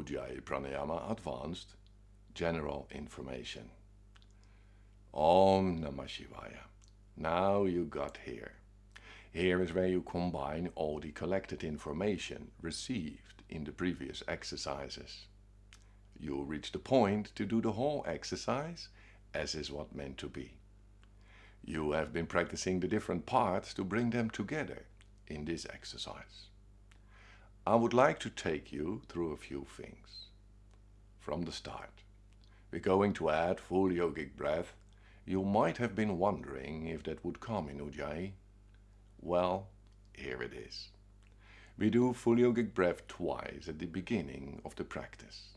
Ujjayi Pranayama Advanced General Information. Om Namah Shivaya. Now you got here. Here is where you combine all the collected information received in the previous exercises. You'll reach the point to do the whole exercise as is what meant to be. You have been practicing the different parts to bring them together in this exercise. I would like to take you through a few things. From the start, we're going to add full yogic breath. You might have been wondering if that would come in Ujjayi. Well, here it is. We do full yogic breath twice at the beginning of the practice.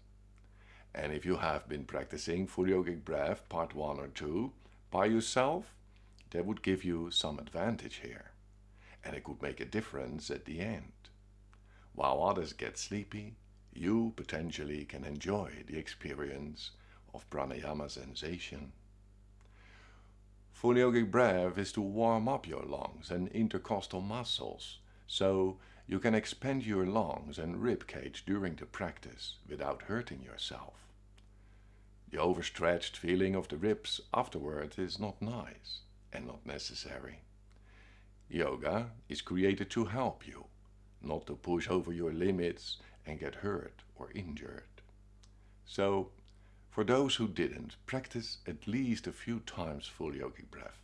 And if you have been practicing full yogic breath part 1 or 2 by yourself, that would give you some advantage here. And it could make a difference at the end. While others get sleepy, you potentially can enjoy the experience of pranayama sensation. Full yogic breath is to warm up your lungs and intercostal muscles, so you can expand your lungs and rib cage during the practice without hurting yourself. The overstretched feeling of the ribs afterward is not nice and not necessary. Yoga is created to help you, not to push over your limits and get hurt or injured. So, for those who didn't, practice at least a few times full yogic breath.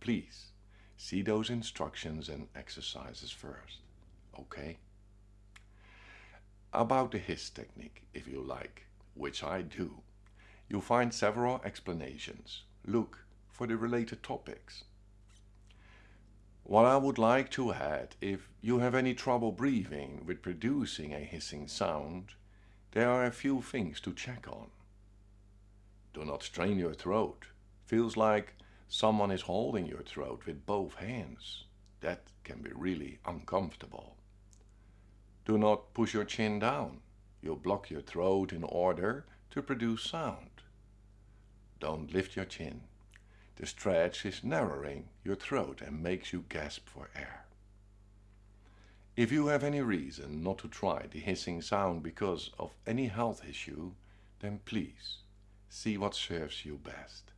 Please, see those instructions and exercises first, okay? About the hiss technique, if you like, which I do, you'll find several explanations. Look for the related topics. What I would like to add, if you have any trouble breathing with producing a hissing sound, there are a few things to check on. Do not strain your throat. Feels like someone is holding your throat with both hands. That can be really uncomfortable. Do not push your chin down. You'll block your throat in order to produce sound. Don't lift your chin. The stretch is narrowing your throat and makes you gasp for air. If you have any reason not to try the hissing sound because of any health issue, then please see what serves you best.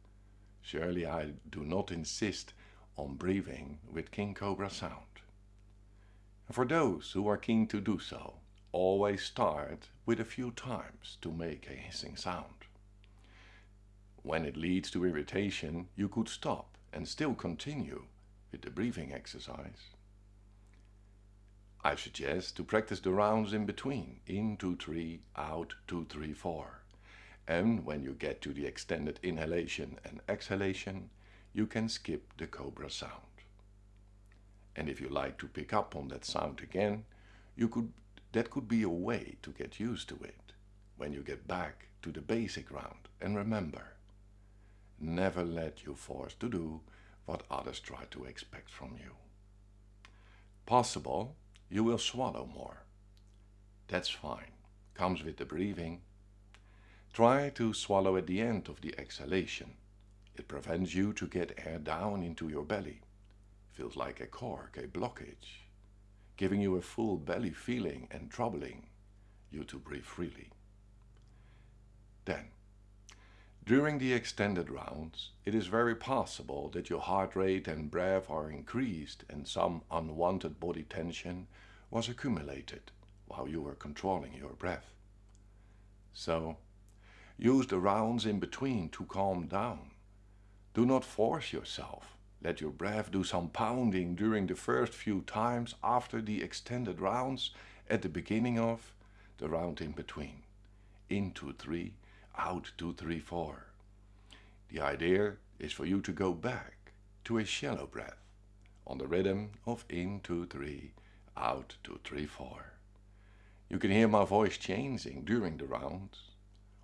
Surely I do not insist on breathing with King Cobra sound. For those who are keen to do so, always start with a few times to make a hissing sound. When it leads to irritation, you could stop and still continue with the breathing exercise. I suggest to practice the rounds in between, in 2, 3, out 2, 3, 4. And when you get to the extended inhalation and exhalation, you can skip the cobra sound. And if you like to pick up on that sound again, you could, that could be a way to get used to it when you get back to the basic round. And remember, never let you force to do what others try to expect from you. Possible, you will swallow more. That's fine, comes with the breathing. Try to swallow at the end of the exhalation. It prevents you to get air down into your belly. Feels like a cork, a blockage, giving you a full belly feeling and troubling you to breathe freely. Then, during the extended rounds, it is very possible that your heart rate and breath are increased and some unwanted body tension was accumulated while you were controlling your breath. So, use the rounds in between to calm down. Do not force yourself. Let your breath do some pounding during the first few times after the extended rounds at the beginning of the round in between. Into three, out two, three, four. The idea is for you to go back to a shallow breath on the rhythm of in, two, three, out, two, three, four. You can hear my voice changing during the rounds.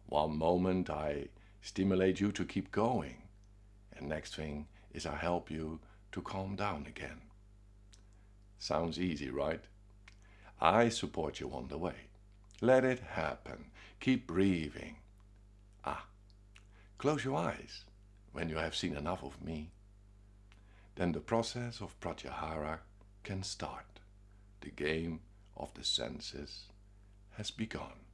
One moment I stimulate you to keep going, and next thing is I help you to calm down again. Sounds easy, right? I support you on the way. Let it happen. Keep breathing. Close your eyes when you have seen enough of me. then the process of pratyahara can start. The game of the senses has begun.